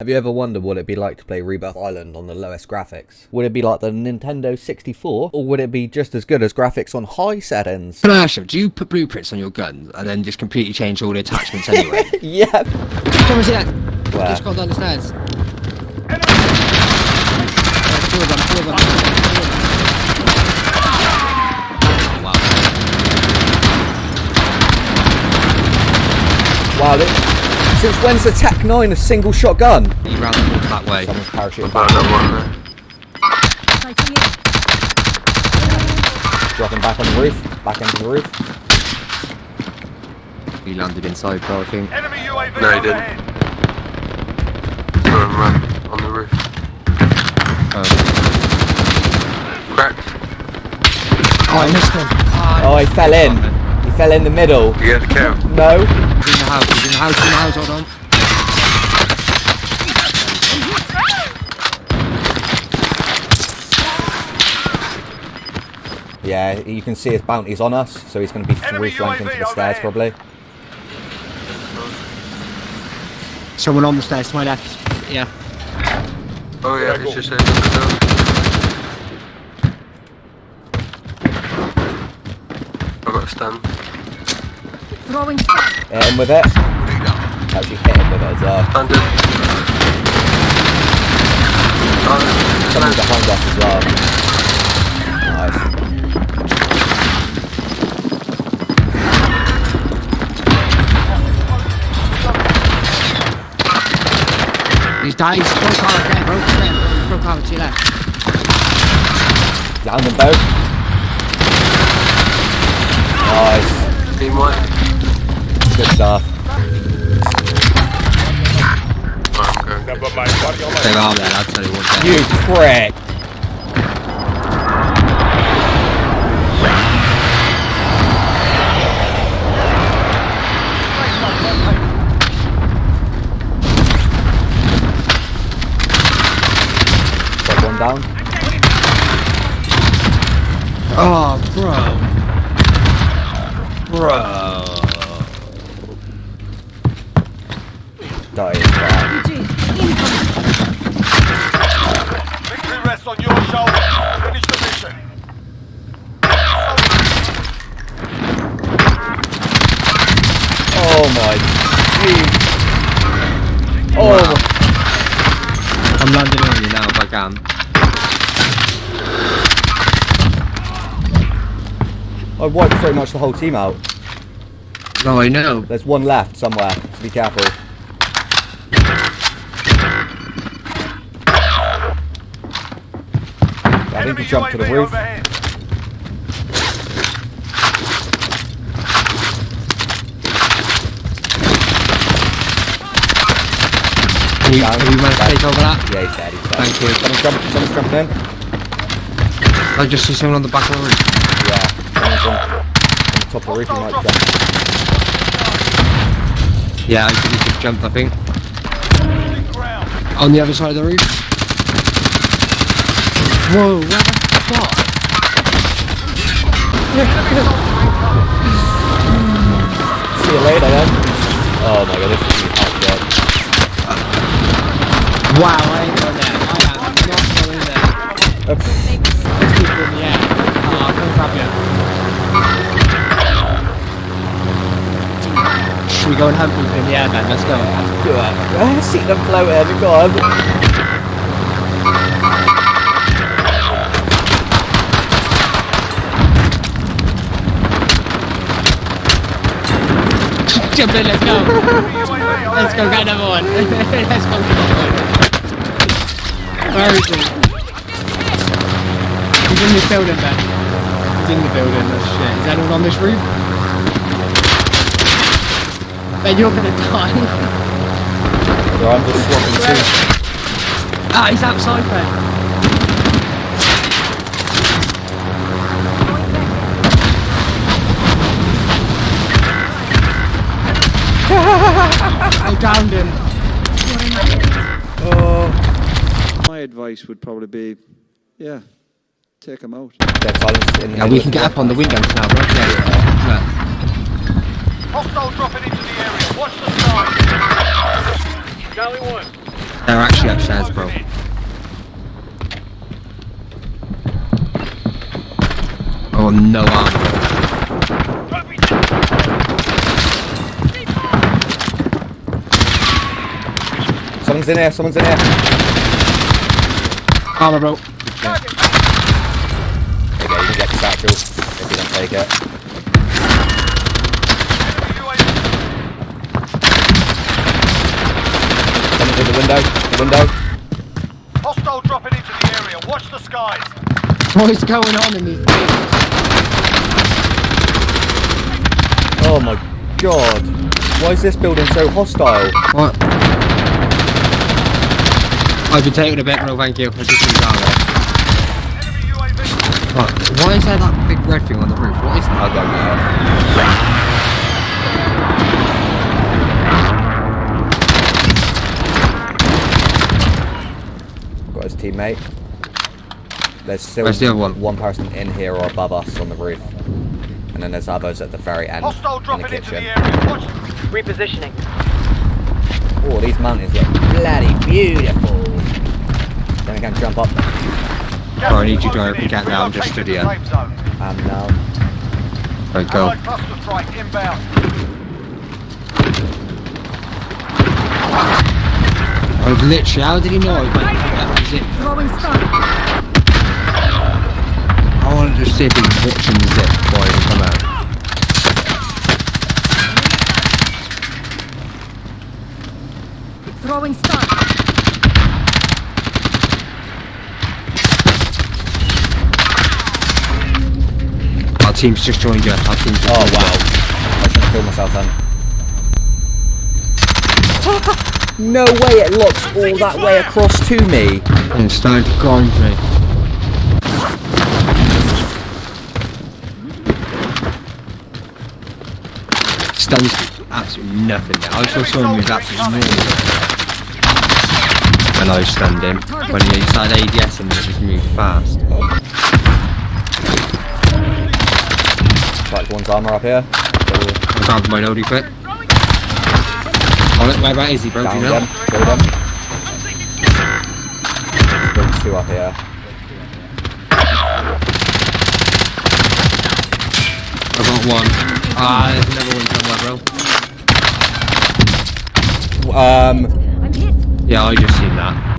Have you ever wondered what it'd be like to play Rebirth Island on the lowest graphics? Would it be like the Nintendo 64, or would it be just as good as graphics on high settings? Can I ask you, do you put blueprints on your guns and then just completely change all the attachments anyway? yep. Come and see that. Where? Just gone down the stairs. There's two of them, two of them. Wow. Wow, this, since when's the TAC 9 a single shotgun? He ran the horse that way. Someone's parachuting back, that one there. dropping back on the roof, back into the roof. He landed inside, bro, I think. Enemy UAV No, he didn't. overhead. Saw him run on the roof. Um, Cracked. oh, I missed him. Oh, he fell in. He fell in the middle. You get the kill. No. He's in the house, he's in the house, he's in the house, hold on. Yeah, you can see his bounties on us, so he's going to be Enemy three flanking to the stairs overhead. probably. Someone on the stairs to my left. Yeah. Oh yeah, it's just in the door. I got a stun. Throwing fire. Hit him with it. Actually hit him with it as well. Stunned it. Oh, Someone no. behind us as well. Nice. He's died, he's broke arm there, broke there, broke arm to your left. Down them both. Nice. Team white. Good stuff. Oh, I'm going. Stay arm tell you what. You prick. Got one down. Oh, bro. Bro. Dying. Wow. Victory rests on your shoulders. Finish the mission. Oh my. Jeez. Oh. my- I'm landing on you now if I can. I wiped pretty much the whole team out. No, I know. There's one left somewhere, so be careful. I think Enemy he jumped to the roof. overhead. Can you, can you manage to take over that? Yeah, he's dead, he's dead. Thank you. Someone's jumping, someone's jumping in. I just see someone on the back of the roof. Yeah, someone's on, on the top of the roof, he might jump. Yeah, I think he just jumped, I think. On the other side of the roof. Whoa, what the fuck? See you later then. Oh my god, this is get. Wow, I ain't going there. I am not going there. People in the air. Oh, I'll grab you. Should we go and hunt people in the air then? Let's go. Do it. I see them floating, go on. Jump in, let's go. Let's go get number one. let's go get another one. Where is he? He's in this building, Ben. He's in the building. Oh shit. Is anyone on this roof? Ben, you're gonna die. So I'm just swapping too. ah, he's outside, Ben. I downed him. Oh, my advice would probably be, yeah, take them out. Dead silence in the Yeah, we can get up on the windows now, bro. Yeah, yeah. Hostile dropping into the area. Watch the sky. Charlie 1. They're actually upstairs, bro. Oh, no armor. Someone's in here, someone's in here. Armor, bro. There you go, you can get the satchel if you don't take it. Someone's in the window, the window. Hostile dropping into the area. Watch the skies. What is going on in these Oh my god. Why is this building so hostile? What? I've been taking a bit, bro, thank you. I just moved down there. Enemy Why is there that big red thing on the roof? What is that? I that? don't know. Got his teammate. There's still Where's the other one? one person in here or above us on the roof. And then there's others at the very end Hostile in the dropping into the area. Watch. Repositioning. Oh, these mountains look bloody beautiful. Then I can jump up. Gas Oh, I need you to closing open in. now, I'm just Relocating stood the here. safe zone. Um, now. Right, go. Allied cluster. I was literally, how did he know I that zip? Throwing stun. I wanted to see if he was watching the zip before I even come out. Throwing stun. Our team's just joined you. Our team's just Oh joined you. wow. I should have killed myself then. no way it looks all that way across to me. And it's starting to grind me. Stuns absolutely nothing now. I saw someone move absolutely normal. When I was standing. When he started ADS and it just moved fast. Right, one's armor up here. I grabbed my loadie quick. Oh, look, where about is he, bro? Do Down you know? them. Kill them. There's two up here. I got one. Ah, there's another one somewhere, bro. Um, I'm hit. Yeah, I just seen that.